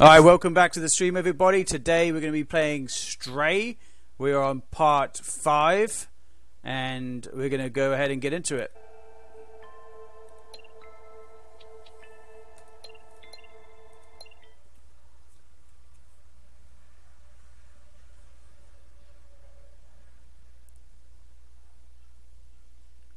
Alright, welcome back to the stream, everybody. Today we're going to be playing Stray. We are on part 5, and we're going to go ahead and get into it.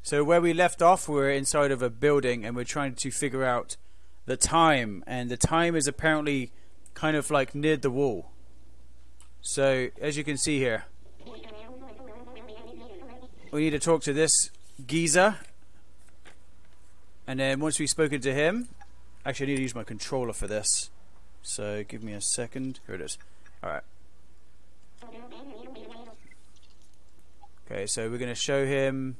So where we left off, we're inside of a building, and we're trying to figure out the time, and the time is apparently kind of like near the wall. So, as you can see here, we need to talk to this geezer. And then once we've spoken to him, actually I need to use my controller for this. So give me a second. Here it is. Alright. Okay, so we're going to show him,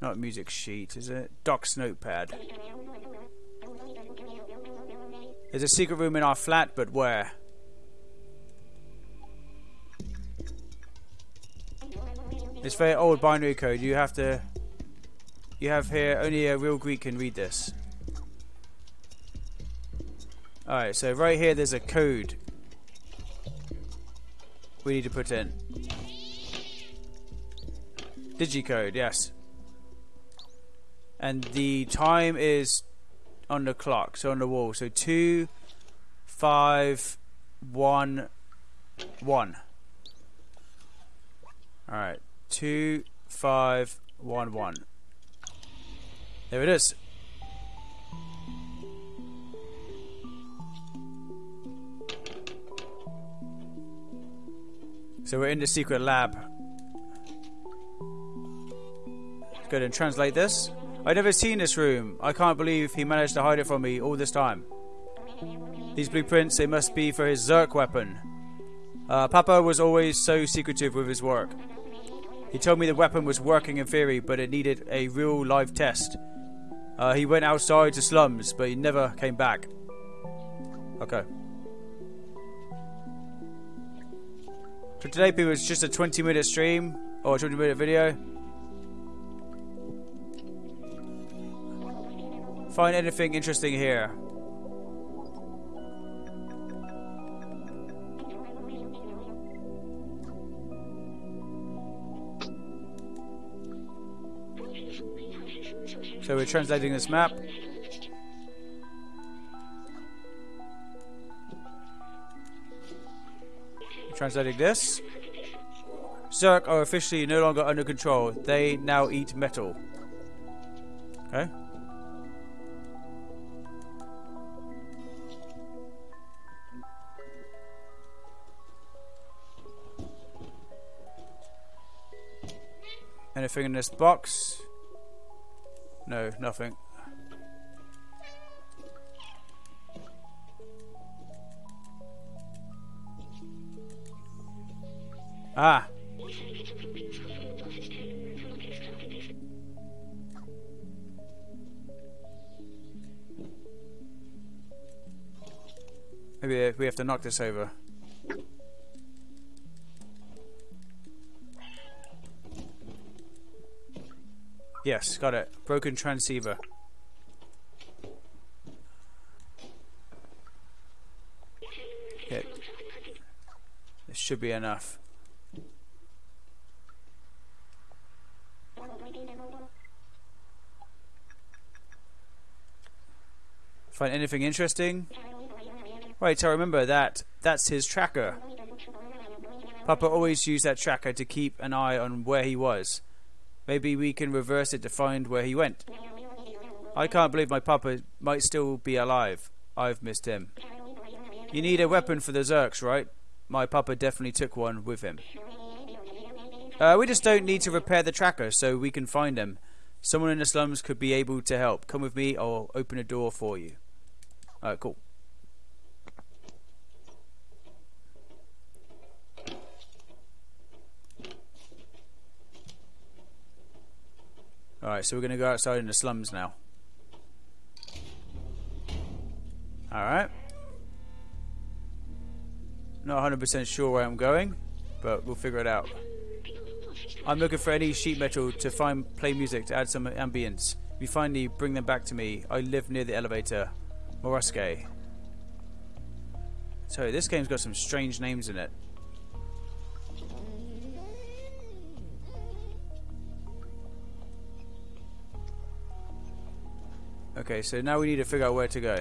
not music sheet, is it? Doc's notepad. There's a secret room in our flat, but where? It's very old binary code. You have to... You have here, only a real Greek can read this. Alright, so right here there's a code we need to put in. Digicode, yes. And the time is on the clock, so on the wall. So two, five, one, one. All right, two, five, one, one. There it is. So we're in the secret lab. Let's go ahead and translate this. I'd never seen this room. I can't believe he managed to hide it from me all this time. These blueprints, they must be for his Zurk weapon. Uh, Papa was always so secretive with his work. He told me the weapon was working in theory, but it needed a real live test. Uh, he went outside to slums, but he never came back. Okay. So today, people, it's just a 20 minute stream, or 20 minute video. Find anything interesting here. So we're translating this map. Translating this. Zurk are officially no longer under control. They now eat metal. Okay. Anything in this box? No, nothing. Ah. Maybe we have to knock this over. Yes, got it. Broken transceiver. Okay. This should be enough. Find anything interesting? Right, I remember that. That's his tracker. Papa always used that tracker to keep an eye on where he was. Maybe we can reverse it to find where he went. I can't believe my papa might still be alive. I've missed him. You need a weapon for the Zurks, right? My papa definitely took one with him. Uh, we just don't need to repair the tracker so we can find him. Someone in the slums could be able to help. Come with me, I'll open a door for you. Alright, cool. Alright, so we're going to go outside in the slums now. Alright. Not 100% sure where I'm going, but we'll figure it out. I'm looking for any sheet metal to find play music to add some ambience. If you finally bring them back to me, I live near the elevator. Morusque. So this game's got some strange names in it. Okay, so now we need to figure out where to go.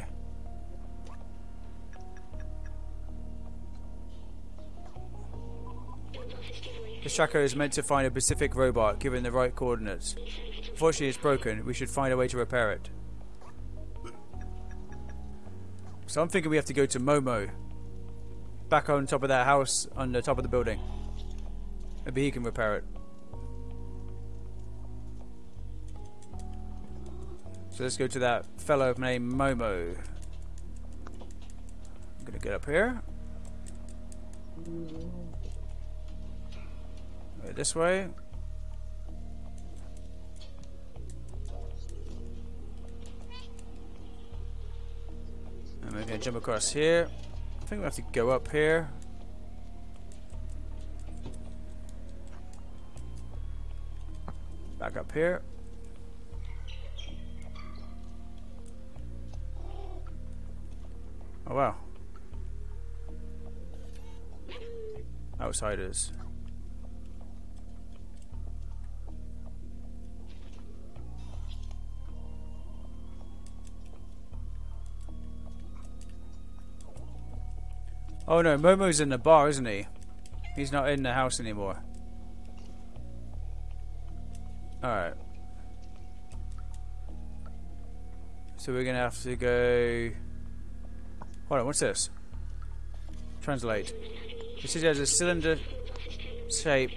The tracker is meant to find a Pacific robot given the right coordinates. Unfortunately, it's broken. We should find a way to repair it. So I'm thinking we have to go to Momo. Back on top of that house, on the top of the building. Maybe he can repair it. So let's go to that fellow named Momo. I'm gonna get up here. This way. And we're gonna jump across here. I think we have to go up here. Back up here. Oh wow. Outsiders. Oh no, Momo's in the bar, isn't he? He's not in the house anymore. Alright. So we're gonna have to go... On, what's this? Translate. The city has a cylinder shape.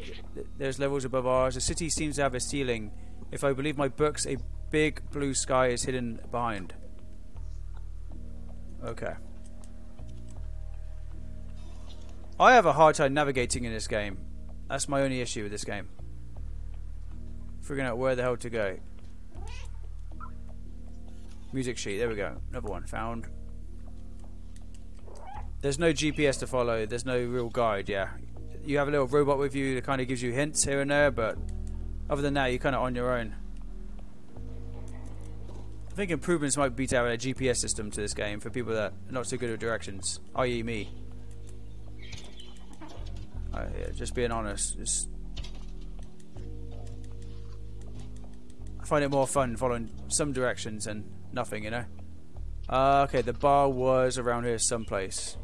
There's levels above ours. The city seems to have a ceiling. If I believe my books, a big blue sky is hidden behind. Okay. I have a hard time navigating in this game. That's my only issue with this game. Figuring out where the hell to go. Music sheet, there we go. Another one found. There's no GPS to follow, there's no real guide, yeah. You have a little robot with you that kind of gives you hints here and there, but other than that, you're kind of on your own. I think improvements might be to have a GPS system to this game for people that are not so good at directions, i.e. me. Uh, yeah, just being honest. Just I find it more fun following some directions and nothing, you know. Uh, okay, the bar was around here someplace.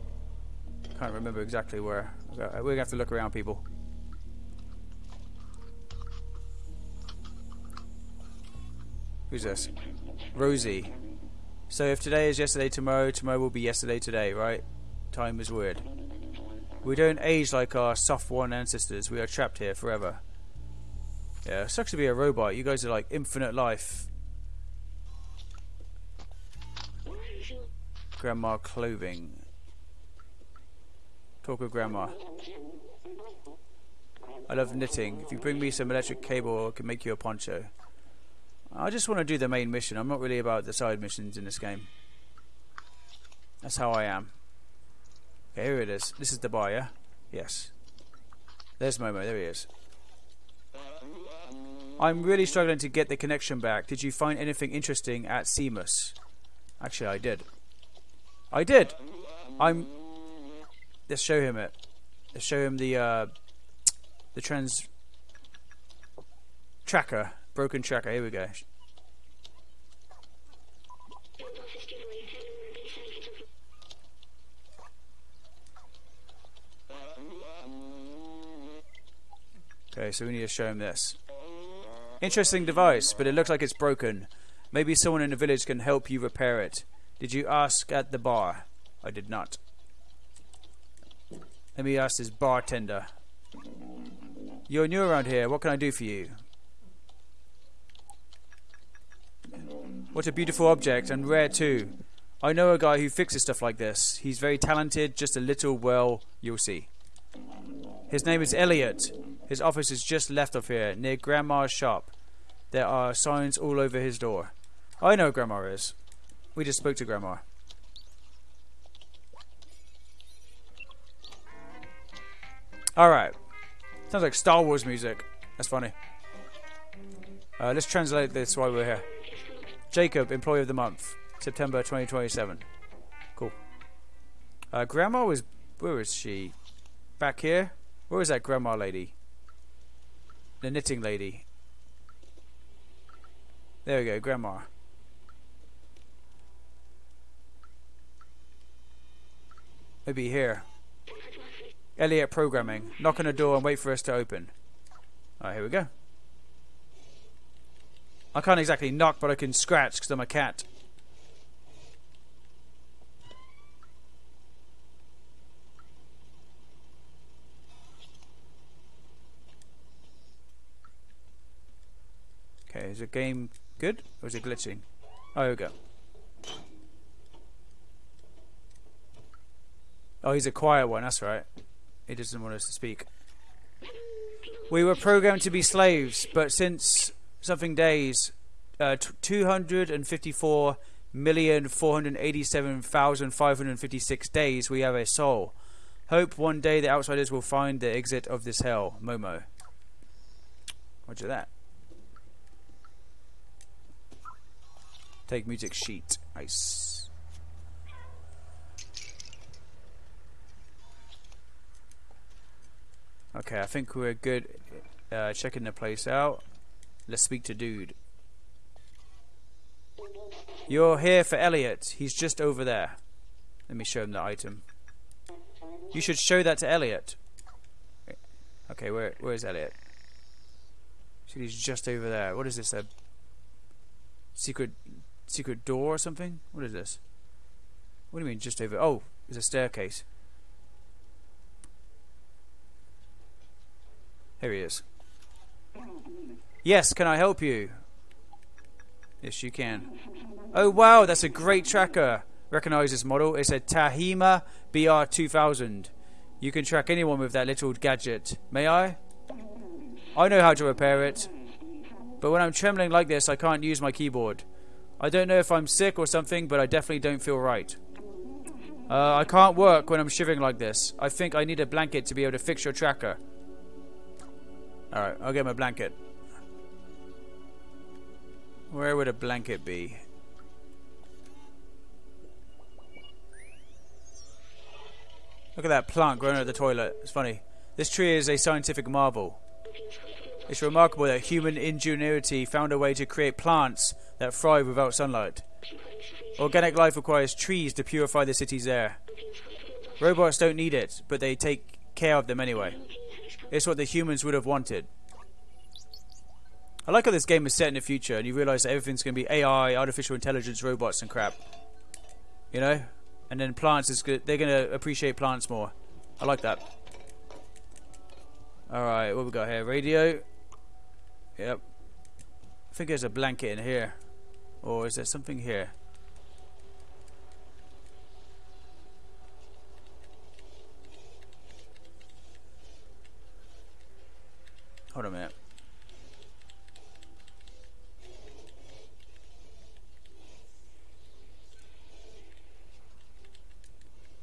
Can't remember exactly where. Uh, We're gonna have to look around, people. Who's this? Rosie. So if today is yesterday tomorrow, tomorrow will be yesterday today, right? Time is weird. We don't age like our soft-worn ancestors. We are trapped here forever. Yeah, it sucks to be a robot. You guys are like infinite life. Grandma clothing. Talk of grandma. I love knitting. If you bring me some electric cable, I can make you a poncho. I just want to do the main mission. I'm not really about the side missions in this game. That's how I am. Okay, here it is. This is the bar, yeah? Yes. There's Momo. There he is. I'm really struggling to get the connection back. Did you find anything interesting at Seamus? Actually, I did. I did. I'm. Let's show him it. Let's show him the uh, the trans tracker, broken tracker. Here we go. Okay, so we need to show him this. Interesting device, but it looks like it's broken. Maybe someone in the village can help you repair it. Did you ask at the bar? I did not. Let me ask this bartender. You're new around here. What can I do for you? What a beautiful object, and rare too. I know a guy who fixes stuff like this. He's very talented, just a little, well, you'll see. His name is Elliot. His office is just left of here, near Grandma's shop. There are signs all over his door. I know Grandma is. We just spoke to Grandma. Alright. Sounds like Star Wars music. That's funny. Uh, let's translate this while we're here. Jacob, Employee of the Month. September 2027. Cool. Uh, grandma was. Where was she? Back here? Where is that grandma lady? The knitting lady. There we go, grandma. Maybe here. Elliot programming. Knock on the door and wait for us to open. Alright, here we go. I can't exactly knock, but I can scratch because I'm a cat. Okay, is the game good or is it glitching? Oh, here we go. Oh, he's a quiet one, that's right. He doesn't want us to speak. We were programmed to be slaves, but since something days, uh, 254,487,556 days, we have a soul. Hope one day the outsiders will find the exit of this hell. Momo. Roger that. Take music sheet. Nice. Okay, I think we're good uh, checking the place out. Let's speak to dude. You're here for Elliot. He's just over there. Let me show him the item. You should show that to Elliot. Okay, where where is Elliot? He's just over there. What is this? A secret secret door or something? What is this? What do you mean just over? Oh, there's a staircase. Here he is. Yes, can I help you? Yes, you can. Oh wow, that's a great tracker. Recognize this model. It's a Tahima BR2000. You can track anyone with that little gadget. May I? I know how to repair it. But when I'm trembling like this, I can't use my keyboard. I don't know if I'm sick or something, but I definitely don't feel right. Uh, I can't work when I'm shivering like this. I think I need a blanket to be able to fix your tracker. Alright, I'll get my blanket. Where would a blanket be? Look at that plant growing out of the toilet. It's funny. This tree is a scientific marvel. It's remarkable that human ingenuity found a way to create plants that thrive without sunlight. Organic life requires trees to purify the city's air. Robots don't need it, but they take care of them anyway. It's what the humans would have wanted. I like how this game is set in the future and you realise that everything's going to be AI, artificial intelligence, robots and crap. You know? And then plants is good. They're going to appreciate plants more. I like that. Alright, what we got here? Radio. Yep. I think there's a blanket in here. Or is there something here? Hold a minute.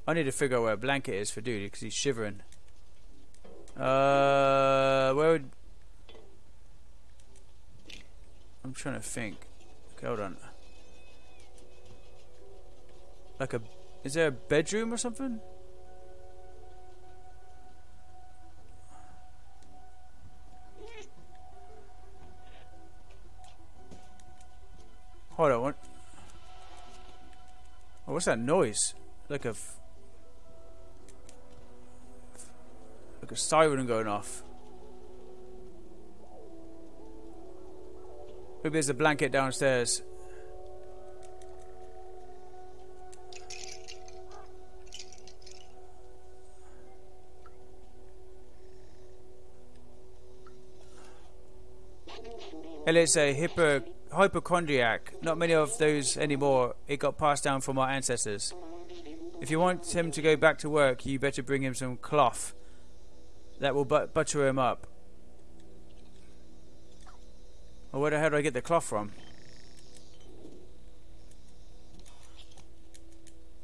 I need to figure out where a blanket is for dude because he's shivering. Uh, where would... I'm trying to think. Okay, hold on. Like a... Is there a bedroom or something? Hold on, what? Oh, what's that noise? Like a... Like a siren going off. Maybe there's a blanket downstairs. Elliot's a hyper, hypochondriac. Not many of those anymore. It got passed down from our ancestors. If you want him to go back to work, you better bring him some cloth that will but butter him up. Well, where the hell do I get the cloth from?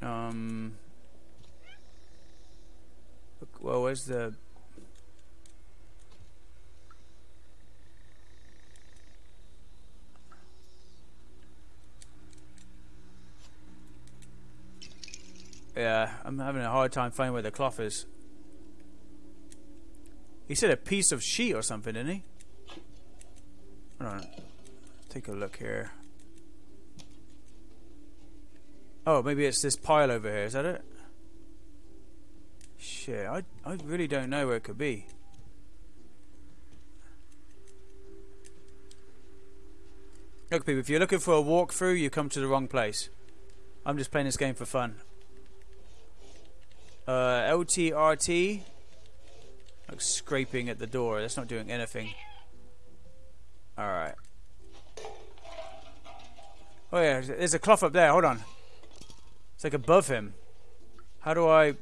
Um. Well, where's the Yeah, I'm having a hard time finding where the cloth is. He said a piece of sheet or something, didn't he? Hold on. Take a look here. Oh, maybe it's this pile over here. Is that it? Shit, I, I really don't know where it could be. Look, people, if you're looking for a walkthrough, you come to the wrong place. I'm just playing this game for fun. Uh, LTRT. Like scraping at the door. That's not doing anything. Alright. Oh yeah, there's a cloth up there. Hold on. It's like above him. How do I...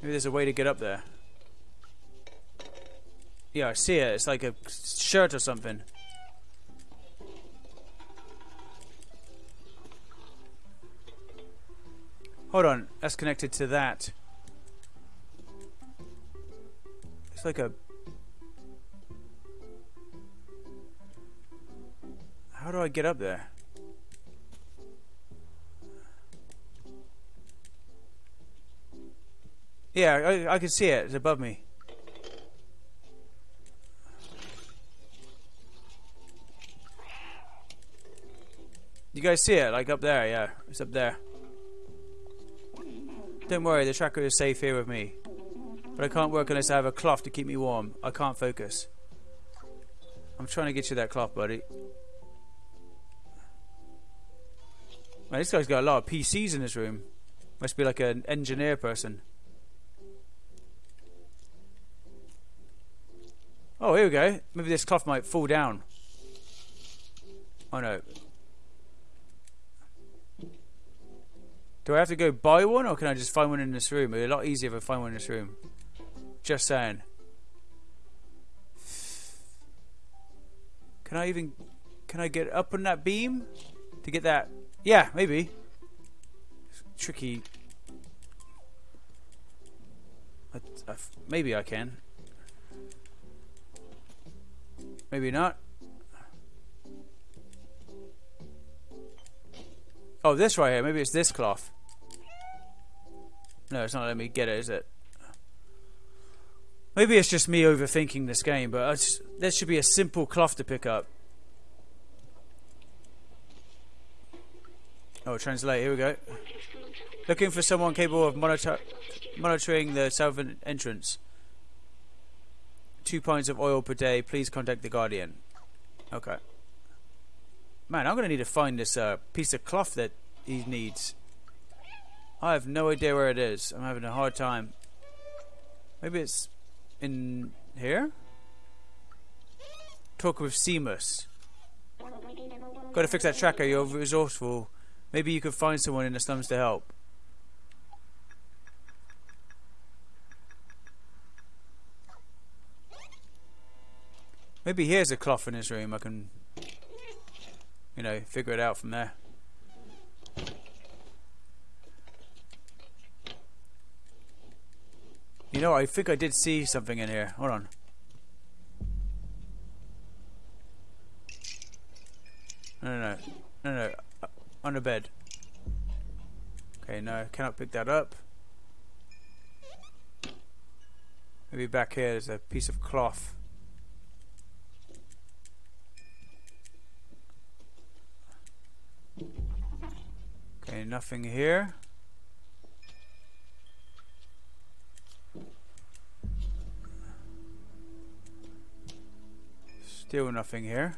Maybe there's a way to get up there. Yeah, I see it. It's like a shirt or something. Hold on, that's connected to that. It's like a... How do I get up there? Yeah, I, I can see it. It's above me. You guys see it? Like up there, yeah. It's up there. Don't worry, the tracker is safe here with me. But I can't work unless I have a cloth to keep me warm. I can't focus. I'm trying to get you that cloth, buddy. Man, this guy's got a lot of PCs in his room. Must be like an engineer person. Oh, here we go. Maybe this cloth might fall down. Oh no. Do I have to go buy one or can I just find one in this room? It'd be a lot easier if I find one in this room. Just saying. Can I even... Can I get up on that beam? To get that... Yeah, maybe. Tricky. I, I, maybe I can. Maybe not. Oh, this right here. Maybe it's this cloth. No, it's not letting me get it, is it? Maybe it's just me overthinking this game, but just, there should be a simple cloth to pick up. Oh, translate. Here we go. Looking for someone capable of monitor monitoring the southern entrance. Two pints of oil per day. Please contact the Guardian. Okay. Man, I'm going to need to find this uh, piece of cloth that he needs. I have no idea where it is. I'm having a hard time. Maybe it's in here? Talk with Seamus. Gotta fix that tracker, you're resourceful. Maybe you could find someone in the slums to help. Maybe here's a cloth in his room. I can, you know, figure it out from there. You know, I think I did see something in here. Hold on. No, no, no. No, no. Uh, on the bed. Okay, no. Cannot pick that up. Maybe back here there's a piece of cloth. Okay, nothing here. Still nothing here.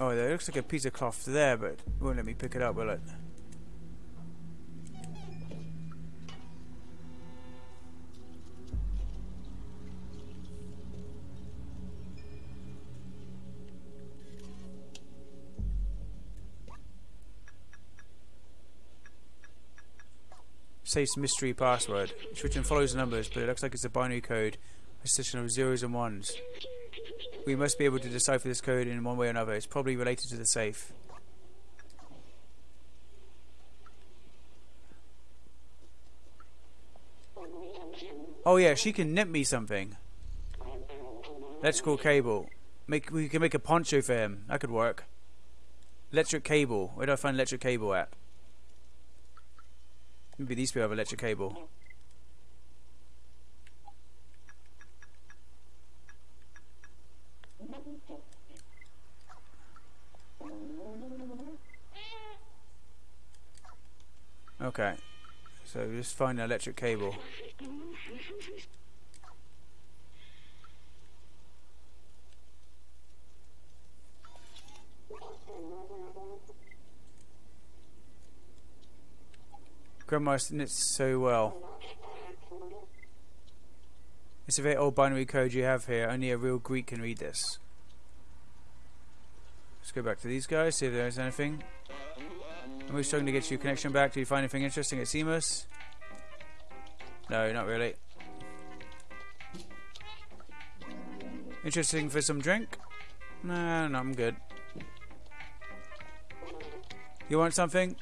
Oh, there looks like a piece of cloth there, but won't let me pick it up, will it? Safe mystery password. Written follows numbers, but it looks like it's a binary code, a system of zeros and ones. We must be able to decipher this code in one way or another. It's probably related to the safe. Oh yeah, she can nip me something. Let's call cable. Make we can make a poncho for him. That could work. Electric cable. Where do I find electric cable at? Maybe these people have electric cable. Okay. So just find an electric cable. Grandma knits so well. It's a very old binary code you have here. Only a real Greek can read this. Let's go back to these guys, see if there's anything. I'm we struggling to get your connection back? Do you find anything interesting at Seamus? No, not really. Interesting for some drink? Nah, no, I'm good. You want something?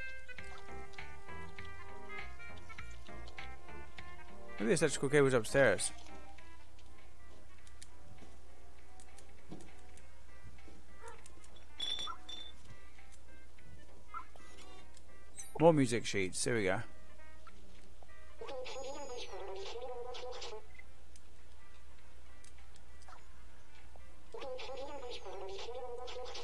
Maybe this electrical cable's upstairs. More music sheets. Here we go.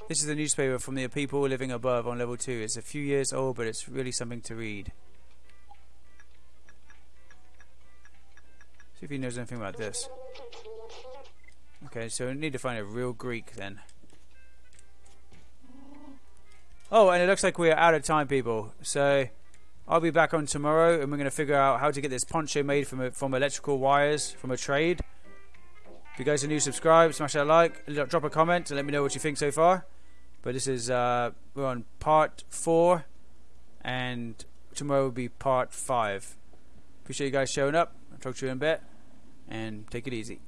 This is a newspaper from the people living above on level 2. It's a few years old, but it's really something to read. See if he knows anything about this. Okay, so we need to find a real Greek then. Oh, and it looks like we're out of time, people. So I'll be back on tomorrow, and we're going to figure out how to get this poncho made from from electrical wires from a trade. If you guys are new, subscribe, smash that like, drop a comment, and let me know what you think so far. But this is uh, we're on part four, and tomorrow will be part five. Appreciate you guys showing up. Talk to you in a bit, and take it easy.